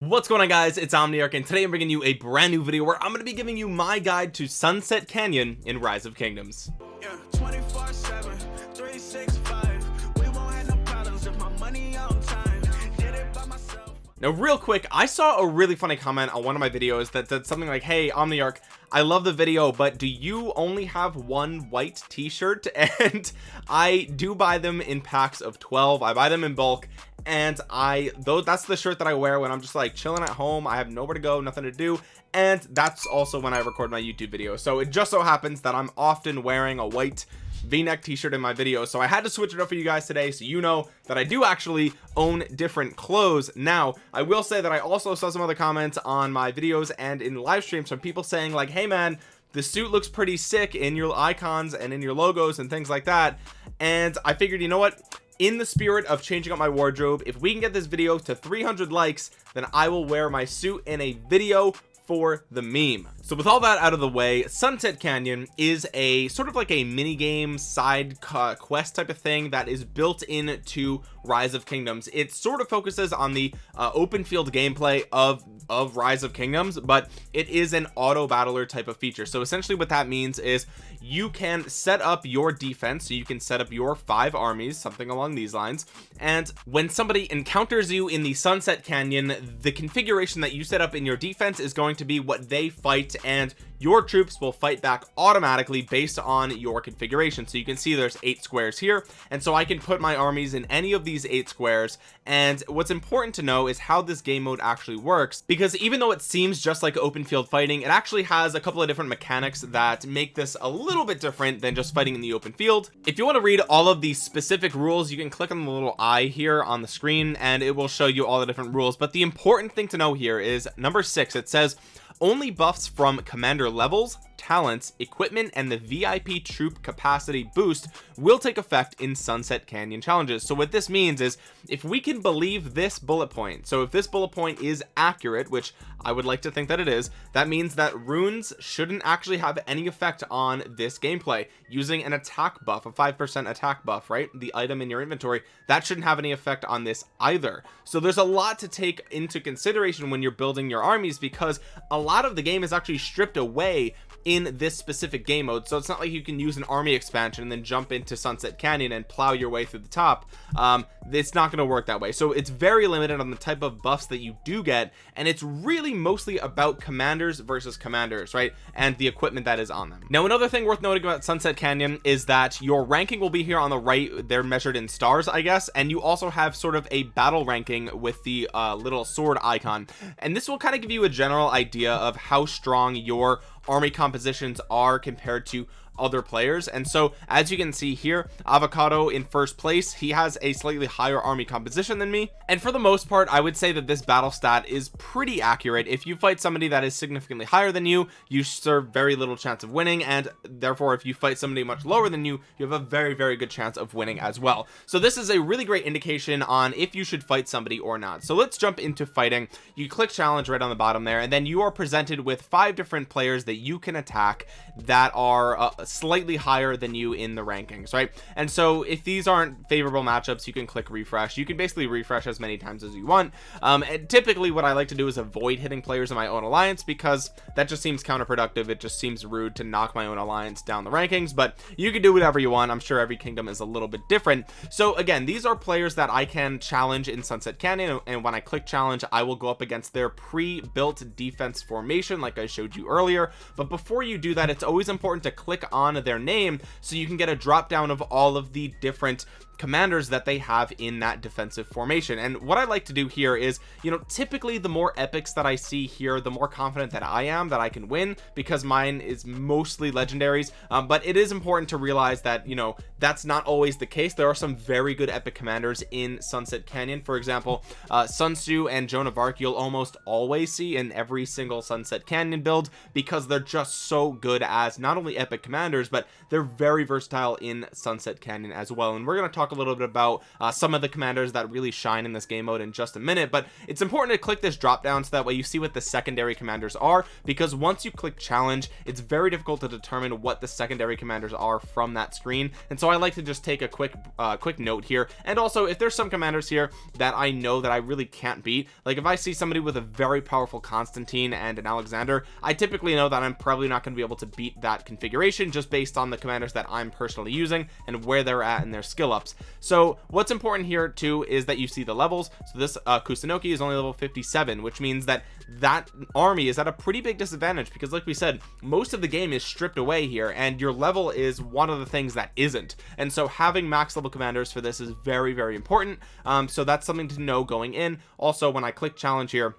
what's going on guys? It's omniarch and today i'm bringing you a brand new video where i'm going to be giving you my guide to sunset canyon in rise of kingdoms. Yeah, 24 7 365 we won't have no problems if my money on time. Did it by myself. Now real quick i saw a really funny comment on one of my videos that said something like hey omniarch I love the video but do you only have one white t-shirt? And I do buy them in packs of 12 I buy them in bulk and I though that's the shirt that I wear when I'm just like chilling at home. I have nowhere to go nothing to do. And that's also when I record my YouTube video. So it just so happens that I'm often wearing a white v-neck t-shirt in my video. So I had to switch it up for you guys today so you know that I do actually own different clothes. Now I will say that I also saw some other comments on my videos and in live streams from people saying like hey man the suit looks pretty sick in your icons and in your logos and things like that. And I figured you know what in the spirit of changing up my wardrobe if we can get this video to 300 likes then I will wear my suit in a video for the meme so with all that out of the way sunset canyon is a sort of like a mini game side quest type of thing that is built into rise of kingdoms. It sort of focuses on the uh, open field gameplay of of rise of kingdoms but it is an auto battler type of feature. So essentially what that means is you can set up your defense. So you can set up your five armies something along these lines. And when somebody encounters you in the sunset canyon the configuration that you set up in your defense is going to be what they fight and your troops will fight back automatically based on your configuration. So you can see there's eight squares here and so I can put my armies in any of these eight squares. And what's important to know is how this game mode actually works because even though it seems just like open field fighting it actually has a couple of different mechanics that make this a little bit different than just fighting in the open field. If you want to read all of these specific rules you can click on the little eye here on the screen and it will show you all the different rules. But the important thing to know here is number six. It says only buffs from commander levels talents equipment and the vip troop capacity boost will take effect in sunset canyon challenges. So what this means is if we can believe this bullet point so if this bullet point is accurate which i would like to think that it is that means that runes shouldn't actually have any effect on this gameplay. Using an attack buff a five percent attack buff right the item in your inventory that shouldn't have any effect on this either. So there's a lot to take into consideration when you're building your armies because a lot of the game is actually stripped away in this specific game mode. So it's not like you can use an army expansion and then jump into sunset canyon and plow your way through the top. Um it's not going to work that way. So it's very limited on the type of buffs that you do get and it's really mostly about commanders versus commanders right? And the equipment that is on them. Now another thing worth noting about sunset canyon is that your ranking will be here on the right. They're measured in stars i guess and you also have sort of a battle ranking with the uh, little sword icon. And this will kind of give you a general idea of how strong your army compositions are compared to other players. And so as you can see here avocado in first place. He has a slightly higher army composition than me. And for the most part I would say that this battle stat is pretty accurate. If you fight somebody that is significantly higher than you you serve very little chance of winning. And therefore if you fight somebody much lower than you you have a very very good chance of winning as well. So this is a really great indication on if you should fight somebody or not. So let's jump into fighting. You click challenge right on the bottom there and then you are presented with five different players that you can attack that are uh, slightly higher than you in the rankings right? And so if these aren't favorable matchups you can click refresh. You can basically refresh as many times as you want. Um and typically what i like to do is avoid hitting players in my own alliance because that just seems counterproductive. It just seems rude to knock my own alliance down the rankings but you can do whatever you want. I'm sure every kingdom is a little bit different. So again these are players that i can challenge in sunset canyon and when i click challenge i will go up against their pre-built defense formation like i showed you earlier. But before you do that it's always important to click on their name so you can get a drop down of all of the different commanders that they have in that defensive formation. And what I like to do here is you know typically the more epics that I see here the more confident that I am that I can win because mine is mostly legendaries. Um, but it is important to realize that you know that's not always the case. There are some very good epic commanders in Sunset Canyon. For example uh, Sun Tzu and Joan of Arc you'll almost always see in every single Sunset Canyon build because they're just so good as not only epic commanders but they're very versatile in Sunset Canyon as well. And we're going to talk talk a little bit about uh, some of the commanders that really shine in this game mode in just a minute but it's important to click this drop down so that way you see what the secondary commanders are because once you click challenge it's very difficult to determine what the secondary commanders are from that screen. And so I like to just take a quick uh, quick note here. And also if there's some commanders here that I know that I really can't beat like if I see somebody with a very powerful Constantine and an Alexander I typically know that I'm probably not going to be able to beat that configuration just based on the commanders that I'm personally using and where they're at in their skill ups so what's important here too is that you see the levels. So this uh, Kusunoki is only level 57 which means that that army is at a pretty big disadvantage because like we said most of the game is stripped away here and your level is one of the things that isn't. And so having max level commanders for this is very very important. Um, so that's something to know going in. Also when I click challenge here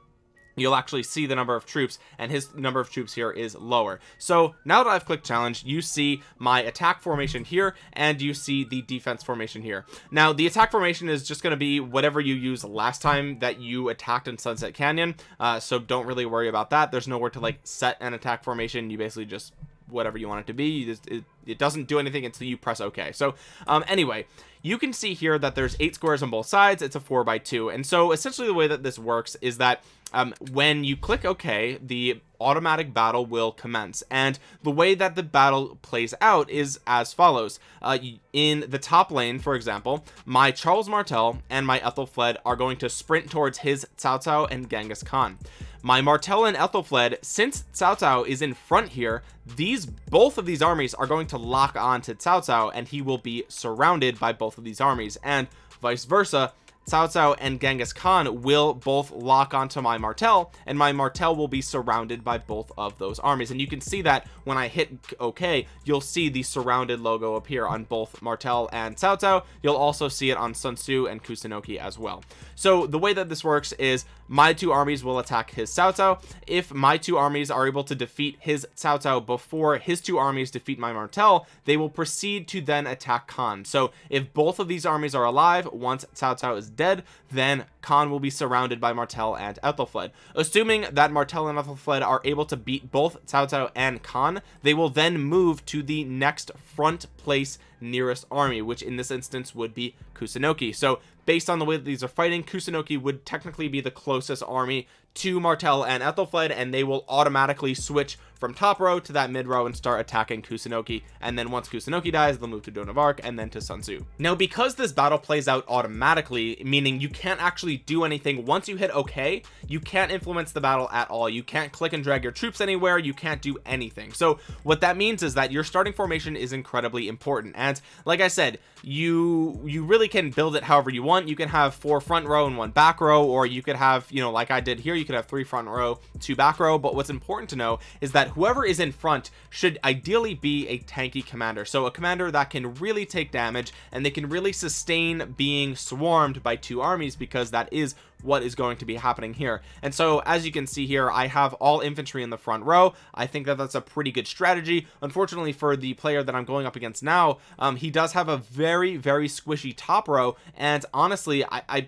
you'll actually see the number of troops and his number of troops here is lower. So now that I've clicked challenge you see my attack formation here and you see the defense formation here. Now the attack formation is just going to be whatever you used last time that you attacked in Sunset Canyon uh, so don't really worry about that. There's nowhere to like set an attack formation. You basically just whatever you want it to be just, it, it doesn't do anything until you press ok so um anyway you can see here that there's eight squares on both sides. It's a four by two. And so essentially the way that this works is that um, when you click OK the automatic battle will commence. And the way that the battle plays out is as follows. Uh, in the top lane for example my Charles Martel and my Ethelfled are going to sprint towards his Cao Cao and Genghis Khan my Martel and Ethelfled since Cao Cao is in front here these both of these armies are going to lock on to Cao Cao and he will be surrounded by both of these armies and vice versa Cao Cao and Genghis Khan will both lock onto my Martel and my Martel will be surrounded by both of those armies. And you can see that when I hit OK you'll see the surrounded logo appear on both Martel and Cao Cao. You'll also see it on Sun Tzu and Kusunoki as well. So the way that this works is my two armies will attack his Cao Cao. If my two armies are able to defeat his Cao Cao before his two armies defeat my Martel they will proceed to then attack Khan. So if both of these armies are alive once Cao Cao is dead then Khan will be surrounded by Martel and Ethelfled. Assuming that Martel and Ethelfled are able to beat both Cao Cao and Khan they will then move to the next front place nearest army which in this instance would be Kusunoki so based on the way that these are fighting Kusunoki would technically be the closest army to Martel and Ethelfled and they will automatically switch from top row to that mid row and start attacking Kusunoki and then once Kusunoki dies they'll move to Arc and then to Sun Tzu. Now because this battle plays out automatically meaning you can't actually do anything once you hit okay you can't influence the battle at all. You can't click and drag your troops anywhere. You can't do anything. So what that means is that your starting formation is incredibly important. And like I said you you really can build it however you want. You can have four front row and one back row or you could have you know like I did here you could have three front row two back row but what's important to know is that whoever is in front should ideally be a tanky commander. So a commander that can really take damage and they can really sustain being swarmed by two armies because that is what is going to be happening here. And so as you can see here I have all infantry in the front row. I think that that's a pretty good strategy. Unfortunately for the player that I'm going up against now um, he does have a very very squishy top row. And honestly I, I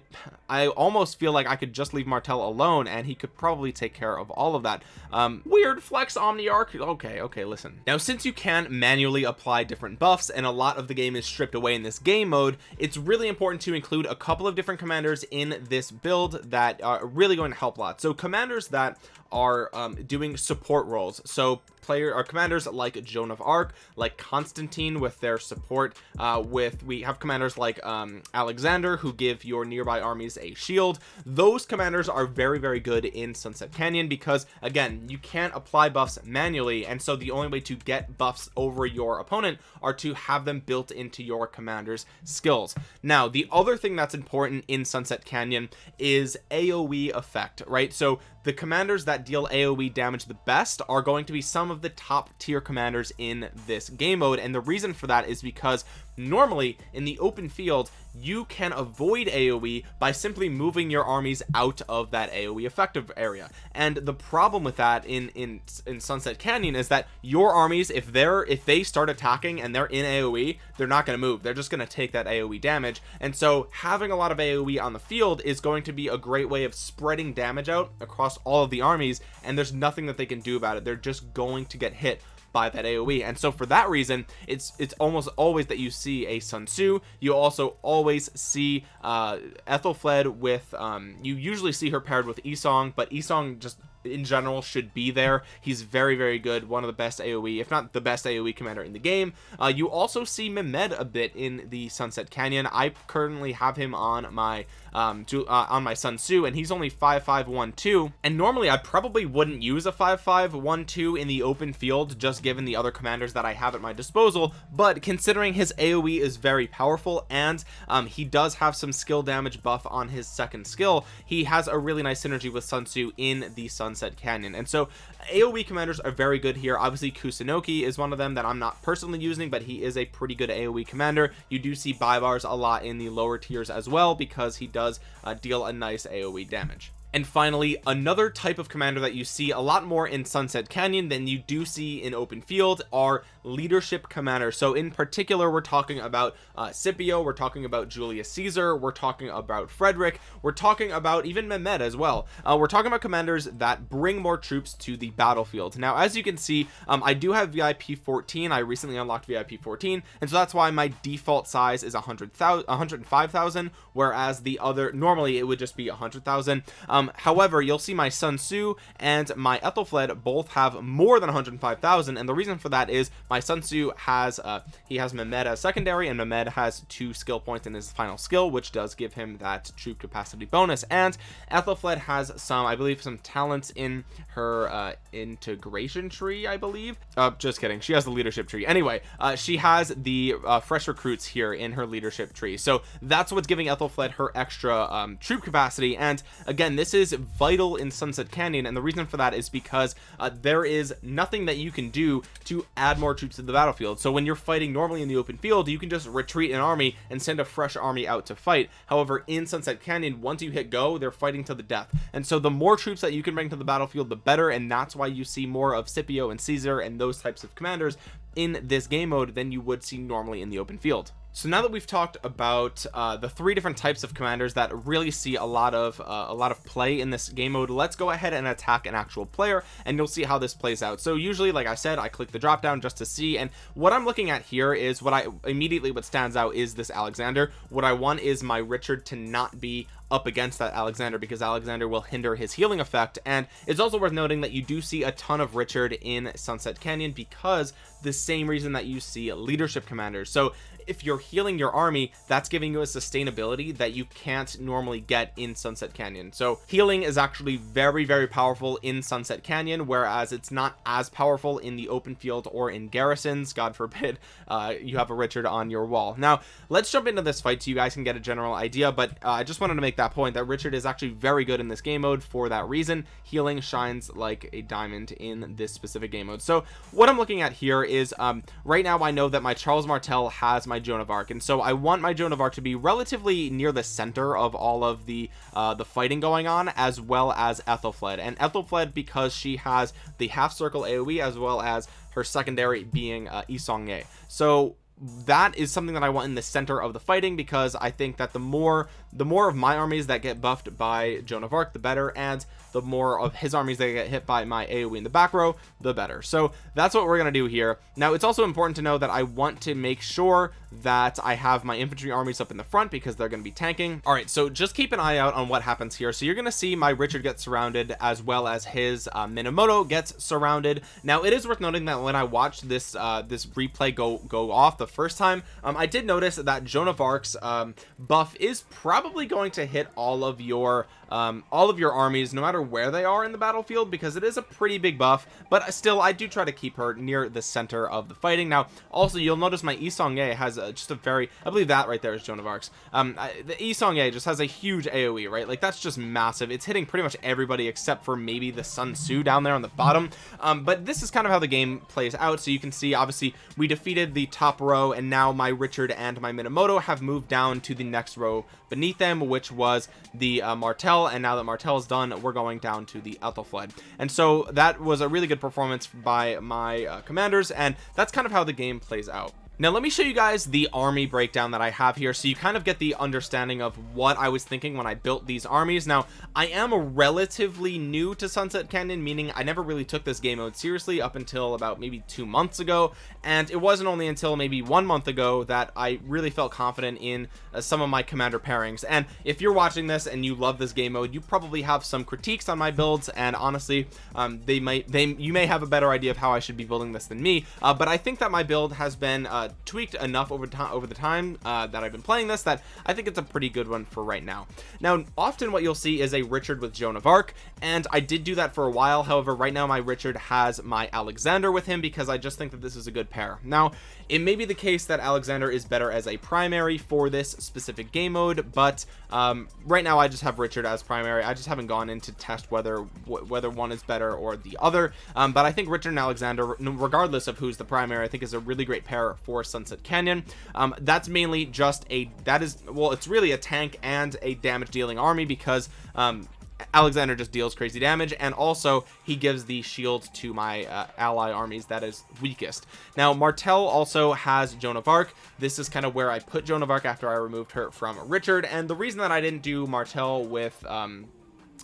I almost feel like I could just leave Martel alone and he could probably take care of all of that. Um, weird flex Omniarch. Okay okay listen. Now since you can manually apply different buffs and a lot of the game is stripped away in this game mode it's really important to include a couple of different commanders in this build build that are really going to help a lot so commanders that are um, doing support roles. So player or commanders like Joan of Arc like Constantine with their support uh, with we have commanders like um, Alexander who give your nearby armies a shield. Those commanders are very very good in Sunset Canyon because again you can't apply buffs manually and so the only way to get buffs over your opponent are to have them built into your commander's skills. Now the other thing that's important in Sunset Canyon is AoE effect right? So the commanders that deal aoe damage the best are going to be some of the top tier commanders in this game mode and the reason for that is because normally in the open field you can avoid aoe by simply moving your armies out of that aoe effective area. And the problem with that in in in sunset canyon is that your armies if they're if they start attacking and they're in aoe they're not going to move. They're just going to take that aoe damage. And so having a lot of aoe on the field is going to be a great way of spreading damage out across all of the armies and there's nothing that they can do about it. They're just going to get hit by that aoe and so for that reason it's it's almost always that you see a sun tzu. You also always see uh ethelfled with um you usually see her paired with Yi Seong but Yi Seong just in general should be there. He's very very good one of the best aoe if not the best aoe commander in the game. Uh, you also see Mehmed a bit in the sunset canyon. I currently have him on my um to, uh, on my sun tzu and he's only 5512 and normally i probably wouldn't use a 5512 in the open field just given the other commanders that i have at my disposal but considering his aoe is very powerful and um, he does have some skill damage buff on his second skill he has a really nice synergy with sun tzu in the sunset canyon. And so aoe commanders are very good here. Obviously kusunoki is one of them that i'm not personally using but he is a pretty good aoe commander. You do see Baibars a lot in the lower tiers as well because he does does uh, deal a nice aoe damage and finally another type of commander that you see a lot more in sunset canyon than you do see in open field are leadership commanders. So in particular we're talking about uh scipio we're talking about julius caesar we're talking about frederick we're talking about even mehmed as well. Uh, we're talking about commanders that bring more troops to the battlefield. Now as you can see um, i do have vip 14 i recently unlocked vip 14 and so that's why my default size is 100,000 105,000 whereas the other normally it would just be 100,000 um however you'll see my sun tzu and my ethelfled both have more than 105,000 and the reason for that is my Sun Tzu has uh he has Mehmed as secondary and Mehmed has two skill points in his final skill which does give him that troop capacity bonus and Ethelfled has some I believe some talents in her uh integration tree I believe. Uh just kidding. She has the leadership tree. Anyway uh she has the uh, fresh recruits here in her leadership tree. So that's what's giving Ethelfled her extra um troop capacity and again this is vital in Sunset Canyon and the reason for that is because uh, there is nothing that you can do to add more troops to the battlefield. So when you're fighting normally in the open field you can just retreat an army and send a fresh army out to fight. However in sunset canyon once you hit go they're fighting to the death. And so the more troops that you can bring to the battlefield the better and that's why you see more of scipio and caesar and those types of commanders in this game mode than you would see normally in the open field so now that we've talked about uh, the three different types of commanders that really see a lot of uh, a lot of play in this game mode let's go ahead and attack an actual player and you'll see how this plays out. So usually like I said I click the drop down just to see and what I'm looking at here is what I immediately what stands out is this Alexander. What I want is my Richard to not be up against that Alexander because Alexander will hinder his healing effect. And it's also worth noting that you do see a ton of Richard in Sunset Canyon because the same reason that you see leadership commanders. So if you're healing your army that's giving you a sustainability that you can't normally get in sunset canyon. So healing is actually very very powerful in sunset canyon whereas it's not as powerful in the open field or in garrisons. God forbid uh, you have a richard on your wall. Now let's jump into this fight so you guys can get a general idea but uh, i just wanted to make that point that richard is actually very good in this game mode for that reason. Healing shines like a diamond in this specific game mode. So what i'm looking at here is um, right now i know that my charles martel has my Joan of Arc. And so I want my Joan of Arc to be relatively near the center of all of the uh, the fighting going on as well as Ethelfled. And Ethelfled because she has the half circle AoE as well as her secondary being uh, Yi Seong-Gye. So that is something that I want in the center of the fighting because I think that the more the more of my armies that get buffed by Joan of Arc the better and the more of his armies that get hit by my AoE in the back row the better. So that's what we're gonna do here. Now it's also important to know that I want to make sure that I have my infantry armies up in the front because they're going to be tanking. All right so just keep an eye out on what happens here. So you're to see my Richard get surrounded as well as his uh, Minamoto gets surrounded. Now it is worth noting that when I watched this uh, this replay go go off the first time um, I did notice that Joan of Arc's um, buff is probably going to hit all of your um, all of your armies no matter where they are in the battlefield because it is a pretty big buff but still I do try to keep her near the center of the fighting. Now also you'll notice my Yi Seong-Gye has a, just a very I believe that right there is Joan of Arc's. Um I, the Yi Seong-Gye just has a huge AoE right? Like that's just massive. It's hitting pretty much everybody except for maybe the Sun Tzu down there on the bottom. Um but this is kind of how the game plays out. So you can see obviously we defeated the top row and now my Richard and my Minamoto have moved down to the next row beneath them which was the uh, Martel and now that Martel is done we're going down to the Ethelfled and so that was a really good performance by my uh, commanders and that's kind of how the game plays out now let me show you guys the army breakdown that I have here so you kind of get the understanding of what I was thinking when I built these armies. Now I am relatively new to Sunset Canyon meaning I never really took this game mode seriously up until about maybe two months ago. And it wasn't only until maybe one month ago that I really felt confident in uh, some of my commander pairings. And if you're watching this and you love this game mode you probably have some critiques on my builds. And honestly um, they might they you may have a better idea of how I should be building this than me. Uh, but I think that my build has been uh, tweaked enough over time over the time uh, that I've been playing this that I think it's a pretty good one for right now. Now often what you'll see is a Richard with Joan of Arc and I did do that for a while. However right now my Richard has my Alexander with him because I just think that this is a good pair. Now it may be the case that Alexander is better as a primary for this specific game mode but um, right now I just have Richard as primary. I just haven't gone in to test whether whether one is better or the other. Um, but I think Richard and Alexander regardless of who's the primary I think is a really great pair for Sunset Canyon. Um, that's mainly just a that is well it's really a tank and a damage dealing army because um, Alexander just deals crazy damage and also he gives the shield to my uh, ally armies that is weakest. Now Martel also has Joan of Arc. This is kind of where I put Joan of Arc after I removed her from Richard and the reason that I didn't do Martel with um,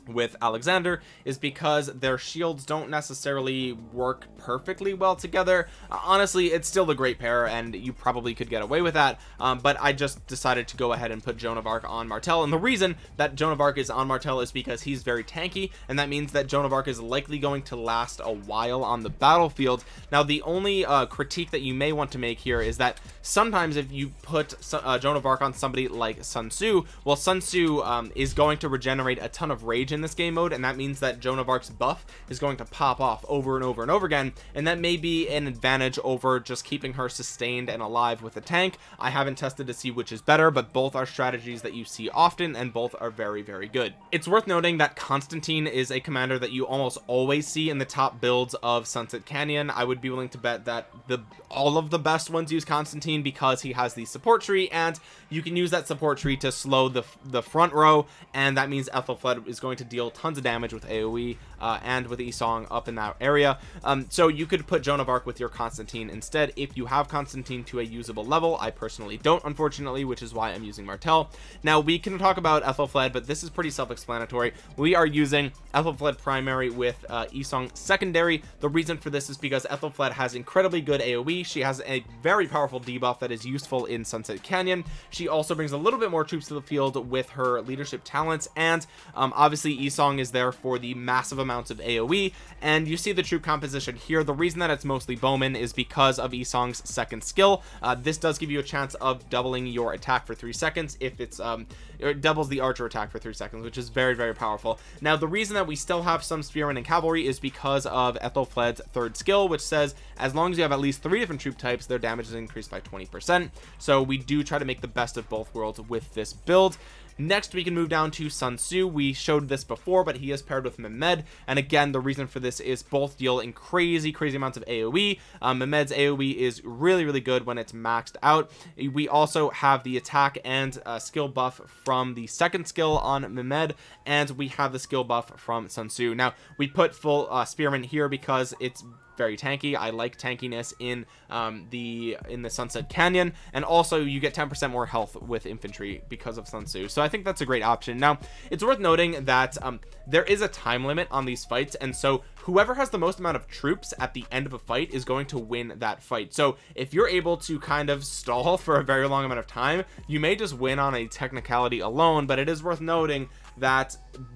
with Alexander is because their shields don't necessarily work perfectly well together. Honestly it's still a great pair and you probably could get away with that um, but I just decided to go ahead and put Joan of Arc on Martel and the reason that Joan of Arc is on Martel is because he's very tanky and that means that Joan of Arc is likely going to last a while on the battlefield. Now the only uh, critique that you may want to make here is that sometimes if you put uh, Joan of Arc on somebody like Sun Tzu well Sun Tzu um, is going to regenerate a ton of rage in this game mode and that means that Joan of Arc's buff is going to pop off over and over and over again and that may be an advantage over just keeping her sustained and alive with a tank. I haven't tested to see which is better but both are strategies that you see often and both are very very good. It's worth noting that Constantine is a commander that you almost always see in the top builds of Sunset Canyon. I would be willing to bet that the all of the best ones use Constantine because he has the support tree and you can use that support tree to slow the the front row and that means Ethelflaed is going to deal tons of damage with AoE uh, and with Yi Seong up in that area. Um, so you could put Joan of Arc with your Constantine instead. If you have Constantine to a usable level I personally don't unfortunately which is why I'm using Martel now we can talk about Ethelflaed but this is pretty self-explanatory. We are using Ethelflaed primary with uh, Yi Seong secondary. The reason for this is because Ethelflaed has incredibly good AoE she has a very powerful debuff that is useful in Sunset Canyon. She also brings a little bit more troops to the field with her leadership talents and um, obviously Yi Seong is there for the massive amounts of AoE and you see the troop composition here. The reason that it's mostly bowmen is because of Yi Seong's second skill. Uh, this does give you a chance of doubling your attack for three seconds if it's um it doubles the archer attack for three seconds which is very very powerful. Now the reason that we still have some spearmen and cavalry is because of Ethelflaed's third skill which says as long as you have at least three different troop types their damage is increased by 20 percent. So we do try to make the best of both worlds with this build next we can move down to Sun Tzu. We showed this before but he is paired with Mehmed. And again the reason for this is both deal in crazy crazy amounts of AoE um, Mehmed's AoE is really really good when it's maxed out. We also have the attack and uh, skill buff from the second skill on Mehmed and we have the skill buff from Sun Tzu. Now we put full uh, spearman here because it's very tanky. I like tankiness in um, the in the Sunset Canyon. And also you get 10% more health with infantry because of Sun Tzu. So I think that's a great option. Now it's worth noting that um, there is a time limit on these fights. And so whoever has the most amount of troops at the end of a fight is going to win that fight. So if you're able to kind of stall for a very long amount of time you may just win on a technicality alone. But it is worth noting that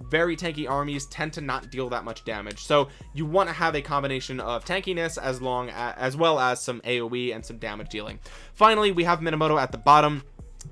very tanky armies tend to not deal that much damage. So you want to have a combination of tankiness as long as, as well as some aoe and some damage dealing. Finally we have minamoto at the bottom.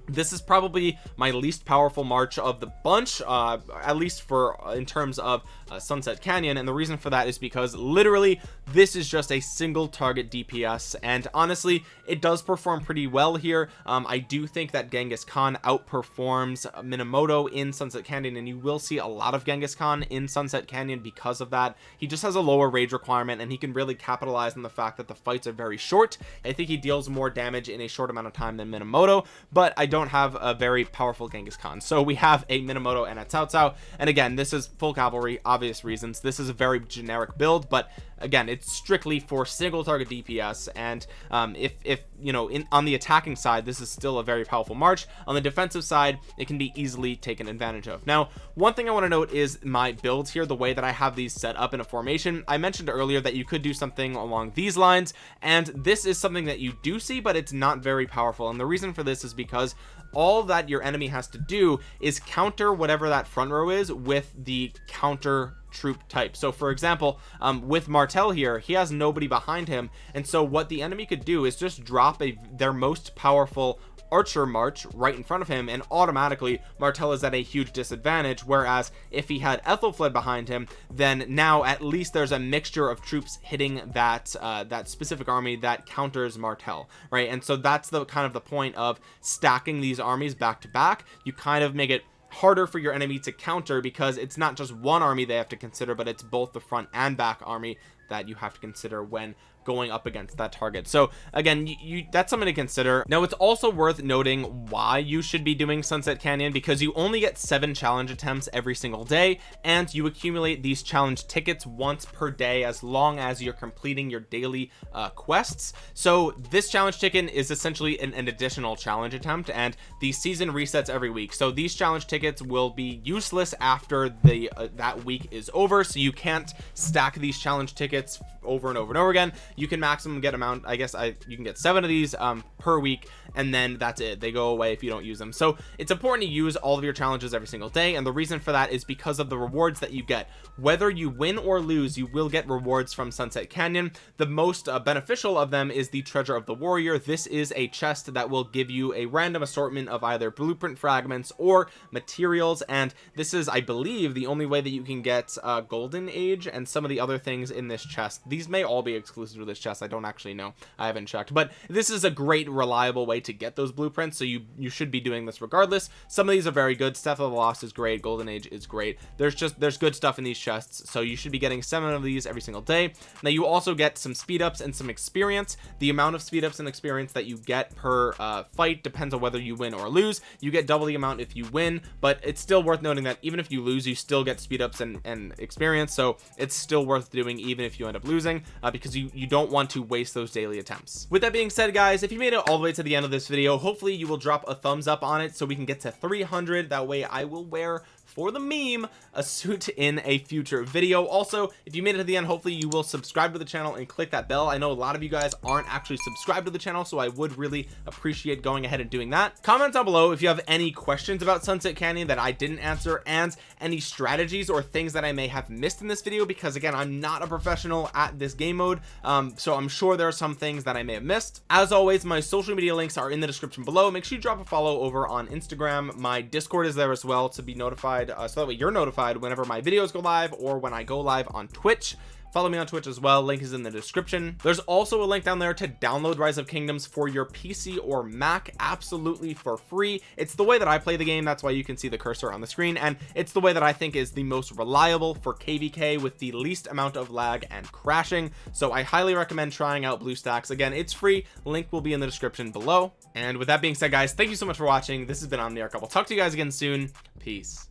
This is probably my least powerful march of the bunch uh at least for uh, in terms of uh, sunset canyon and the reason for that is because literally this is just a single target dps and honestly it does perform pretty well here. Um i do think that genghis khan outperforms minamoto in sunset canyon and you will see a lot of genghis khan in sunset canyon because of that. He just has a lower rage requirement and he can really capitalize on the fact that the fights are very short. I think he deals more damage in a short amount of time than minamoto but I don't have a very powerful Genghis Khan. So we have a Minamoto and a Cao Cao and again this is full cavalry obvious reasons. This is a very generic build but again it's strictly for single target DPS and um, if if you know in on the attacking side this is still a very powerful March. On the defensive side it can be easily taken advantage of. Now one thing I want to note is my build here the way that I have these set up in a formation. I mentioned earlier that you could do something along these lines and this is something that you do see but it's not very powerful. And the reason for this is because all that your enemy has to do is counter whatever that front row is with the counter troop type. So for example um, with martel here he has nobody behind him. And so what the enemy could do is just drop a their most powerful archer march right in front of him and automatically martel is at a huge disadvantage. Whereas if he had ethelfled behind him then now at least there's a mixture of troops hitting that uh, that specific army that counters martel right? And so that's the kind of the point of stacking these armies back to back. You kind of make it harder for your enemy to counter because it's not just one army they have to consider but it's both the front and back army that you have to consider when going up against that target. So again you, you, that's something to consider. Now it's also worth noting why you should be doing sunset canyon because you only get seven challenge attempts every single day and you accumulate these challenge tickets once per day as long as you're completing your daily uh, quests. So this challenge ticket is essentially an, an additional challenge attempt and the season resets every week. So these challenge tickets will be useless after the uh, that week is over so you can't stack these challenge tickets over and over and over again. You can maximum get amount I guess I you can get seven of these um, per week and then that's it. They go away if you don't use them. So it's important to use all of your challenges every single day and the reason for that is because of the rewards that you get. Whether you win or lose you will get rewards from Sunset Canyon. The most uh, beneficial of them is the treasure of the warrior. This is a chest that will give you a random assortment of either blueprint fragments or materials and this is I believe the only way that you can get uh, golden age and some of the other things in this chest. These may all be exclusive to this chest. I don't actually know. I haven't checked. But this is a great reliable way to get those blueprints so you you should be doing this regardless. Some of these are very good. Step of the Lost is great. Golden Age is great. There's just there's good stuff in these chests so you should be getting seven of these every single day. Now you also get some speed ups and some experience. The amount of speed ups and experience that you get per uh, fight depends on whether you win or lose. You get double the amount if you win but it's still worth noting that even if you lose you still get speed ups and, and experience so it's still worth doing even if you end up losing uh, because you you don't want to waste those daily attempts. With that being said guys if you made it all the way to the end of this video hopefully you will drop a thumbs up on it so we can get to 300 that way I will wear for the meme a suit in a future video. Also if you made it to the end hopefully you will subscribe to the channel and click that bell. I know a lot of you guys aren't actually subscribed to the channel so I would really appreciate going ahead and doing that. Comment down below if you have any questions about Sunset Canyon that I didn't answer and any strategies or things that I may have missed in this video because again I'm not a professional at this game mode um, so I'm sure there are some things that I may have missed. As always my social media links are in the description below. Make sure you drop a follow over on Instagram. My discord is there as well to be notified notified uh, so that way you're notified whenever my videos go live or when I go live on Twitch. Follow me on twitch as well link is in the description. There's also a link down there to download rise of kingdoms for your pc or mac absolutely for free. It's the way that i play the game that's why you can see the cursor on the screen and it's the way that i think is the most reliable for kvk with the least amount of lag and crashing. So i highly recommend trying out bluestacks. Again it's free link will be in the description below. And with that being said guys thank you so much for watching. This has been omniarch. I'll talk to you guys again soon. Peace